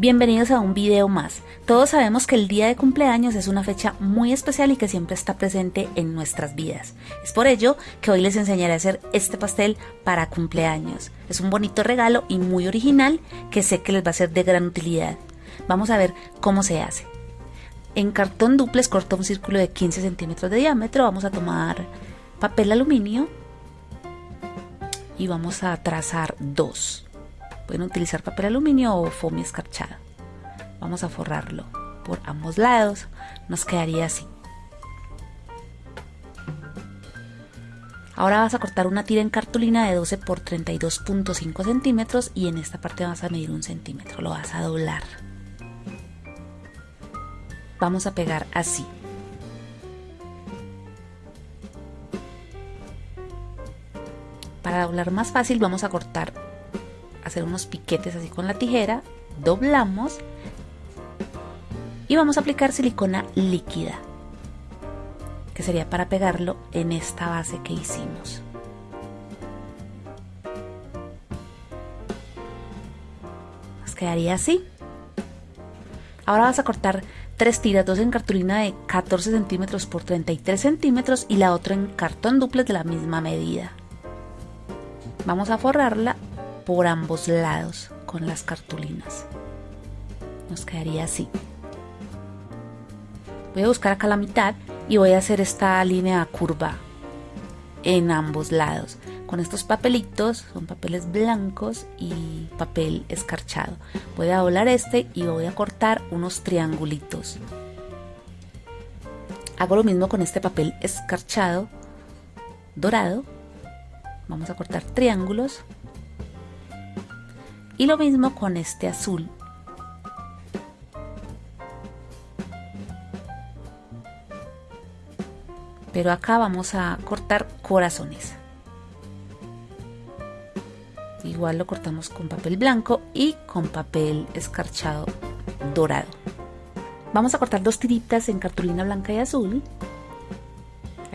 Bienvenidos a un video más. Todos sabemos que el día de cumpleaños es una fecha muy especial y que siempre está presente en nuestras vidas. Es por ello que hoy les enseñaré a hacer este pastel para cumpleaños. Es un bonito regalo y muy original que sé que les va a ser de gran utilidad. Vamos a ver cómo se hace. En cartón duples corto un círculo de 15 centímetros de diámetro. Vamos a tomar papel aluminio y vamos a trazar dos. Pueden utilizar papel aluminio o foamy escarchado. Vamos a forrarlo por ambos lados. Nos quedaría así. Ahora vas a cortar una tira en cartulina de 12 por 32.5 centímetros y en esta parte vas a medir un centímetro. Lo vas a doblar. Vamos a pegar así. Para doblar más fácil vamos a cortar hacer unos piquetes así con la tijera, doblamos y vamos a aplicar silicona líquida, que sería para pegarlo en esta base que hicimos. Nos quedaría así. Ahora vas a cortar tres tiras, dos en cartulina de 14 centímetros por 33 centímetros y la otra en cartón duplex de la misma medida. Vamos a forrarla por ambos lados con las cartulinas. Nos quedaría así. Voy a buscar acá la mitad y voy a hacer esta línea curva en ambos lados. Con estos papelitos, son papeles blancos y papel escarchado. Voy a doblar este y voy a cortar unos triangulitos. Hago lo mismo con este papel escarchado dorado. Vamos a cortar triángulos y lo mismo con este azul. Pero acá vamos a cortar corazones. Igual lo cortamos con papel blanco y con papel escarchado dorado. Vamos a cortar dos tiritas en cartulina blanca y azul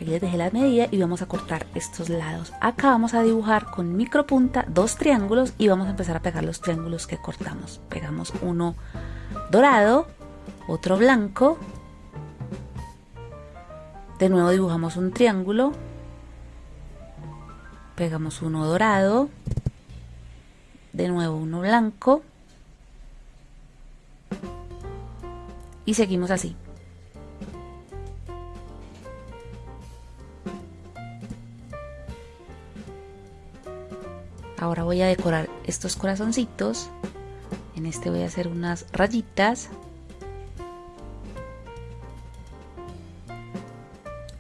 Aquí les dejé la medida y vamos a cortar estos lados. Acá vamos a dibujar con micropunta dos triángulos y vamos a empezar a pegar los triángulos que cortamos. Pegamos uno dorado, otro blanco. De nuevo dibujamos un triángulo. Pegamos uno dorado. De nuevo uno blanco. Y seguimos así. Ahora voy a decorar estos corazoncitos. En este voy a hacer unas rayitas.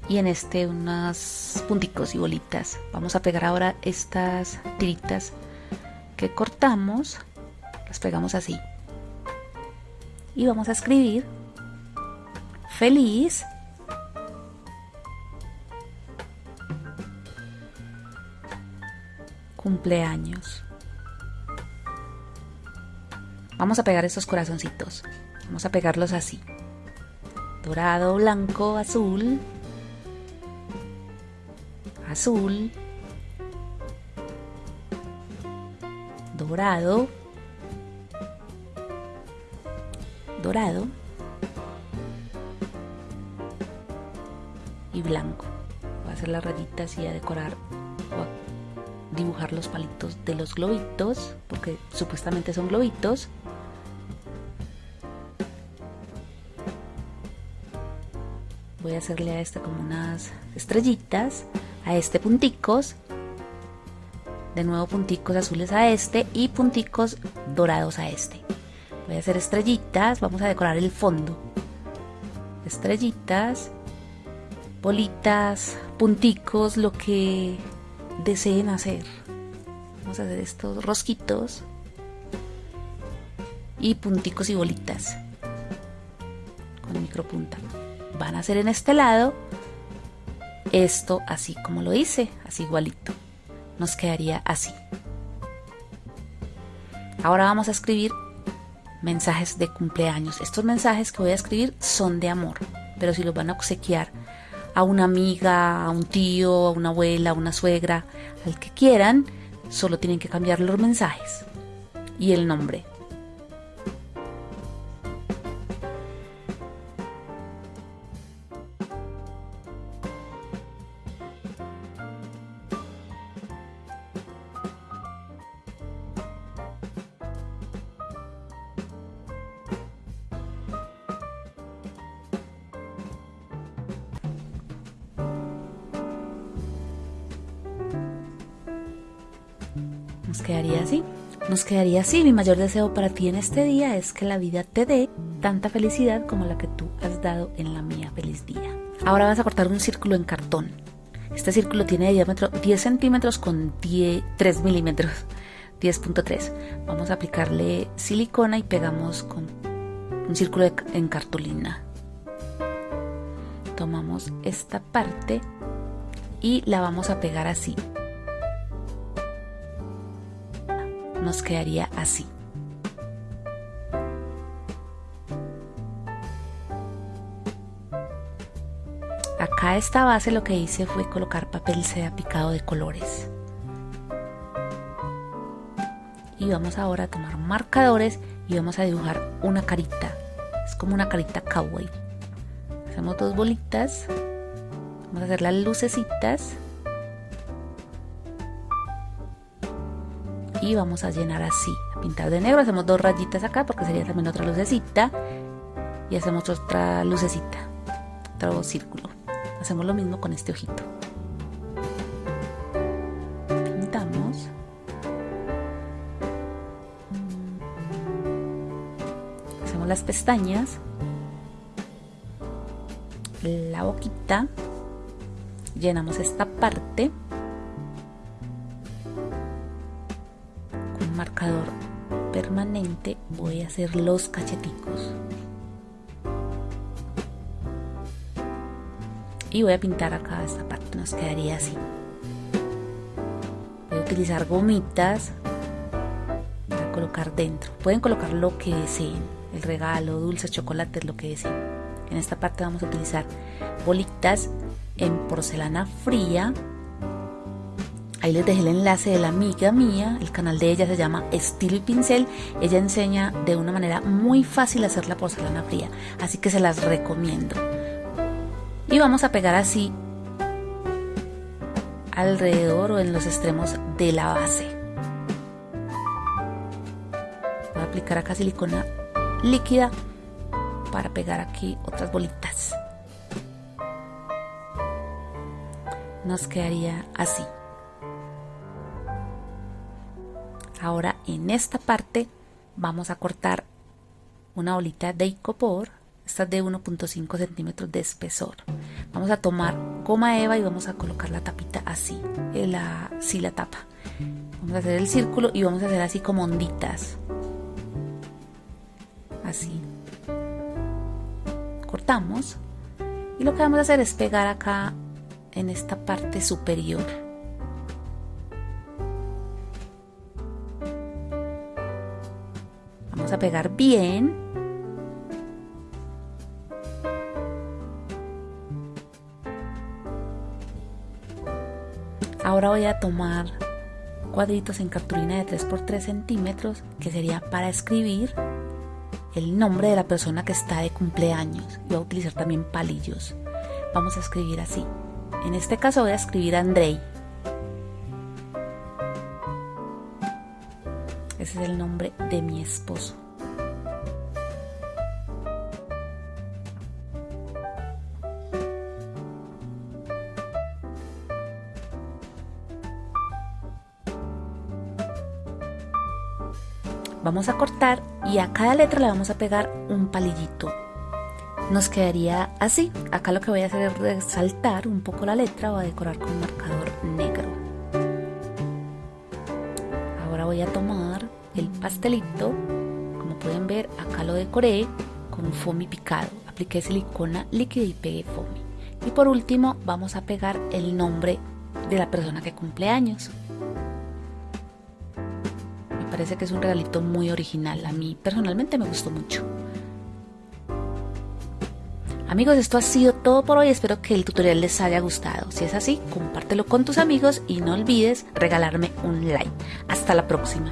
Y en este unas punticos y bolitas. Vamos a pegar ahora estas tiritas que cortamos. Las pegamos así. Y vamos a escribir feliz cumpleaños. Vamos a pegar estos corazoncitos. Vamos a pegarlos así. Dorado, blanco, azul. Azul. Dorado. Dorado. Y blanco. Voy a hacer las rayitas y a decorar dibujar los palitos de los globitos, porque supuestamente son globitos. Voy a hacerle a este como unas estrellitas, a este punticos, de nuevo punticos azules a este y punticos dorados a este. Voy a hacer estrellitas, vamos a decorar el fondo. Estrellitas, bolitas, punticos, lo que deseen hacer. Vamos a hacer estos rosquitos y punticos y bolitas con micropunta. Van a hacer en este lado esto así como lo hice, así igualito. Nos quedaría así. Ahora vamos a escribir mensajes de cumpleaños. Estos mensajes que voy a escribir son de amor, pero si los van a obsequiar a una amiga, a un tío, a una abuela, a una suegra, al que quieran, solo tienen que cambiar los mensajes y el nombre. Nos quedaría así. Nos quedaría así. Mi mayor deseo para ti en este día es que la vida te dé tanta felicidad como la que tú has dado en la mía feliz día. Ahora vas a cortar un círculo en cartón. Este círculo tiene de diámetro 10 centímetros con 3 milímetros. 10.3. Vamos a aplicarle silicona y pegamos con un círculo en cartulina. Tomamos esta parte y la vamos a pegar así. Nos quedaría así. Acá esta base lo que hice fue colocar papel seda picado de colores. Y vamos ahora a tomar marcadores y vamos a dibujar una carita. Es como una carita kawaii. Hacemos dos bolitas. Vamos a hacer las lucecitas. Y vamos a llenar así. A pintar de negro. Hacemos dos rayitas acá porque sería también otra lucecita. Y hacemos otra lucecita. Otro círculo. Hacemos lo mismo con este ojito. Pintamos. Hacemos las pestañas. La boquita. Llenamos esta parte. Marcador permanente voy a hacer los cacheticos. y voy a pintar acá esta parte, nos quedaría así. Voy a utilizar gomitas para colocar dentro. Pueden colocar lo que deseen, el regalo, dulces, chocolates, lo que deseen. En esta parte vamos a utilizar bolitas en porcelana fría. Ahí les dejé el enlace de la amiga mía, el canal de ella se llama Estilo y Pincel. Ella enseña de una manera muy fácil hacer la porcelana fría, así que se las recomiendo y vamos a pegar así alrededor o en los extremos de la base. Voy a aplicar acá silicona líquida para pegar aquí otras bolitas. Nos quedaría así. Ahora en esta parte vamos a cortar una bolita de icopor esta es de 1.5 centímetros de espesor. Vamos a tomar goma eva y vamos a colocar la tapita así, la, sí la tapa. Vamos a hacer el círculo y vamos a hacer así como onditas. Así. Cortamos. Y lo que vamos a hacer es pegar acá en esta parte superior. Vamos a pegar bien Ahora voy a tomar cuadritos en cartulina de 3x3 centímetros que sería para escribir el nombre de la persona que está de cumpleaños. Voy a utilizar también palillos. Vamos a escribir así. En este caso voy a escribir Andrei. Ese es el nombre de mi esposo. Vamos a cortar y a cada letra le vamos a pegar un palillito. Nos quedaría así. Acá lo que voy a hacer es resaltar un poco la letra o a decorar con marcador negro. Ahora voy a tomar el pastelito. Como pueden ver, acá lo decoré con foamy picado. Apliqué silicona líquida y pegué foamy. Y por último vamos a pegar el nombre de la persona que cumple años parece que es un regalito muy original. A mí personalmente me gustó mucho. Amigos, esto ha sido todo por hoy. Espero que el tutorial les haya gustado. Si es así, compártelo con tus amigos y no olvides regalarme un like. Hasta la próxima.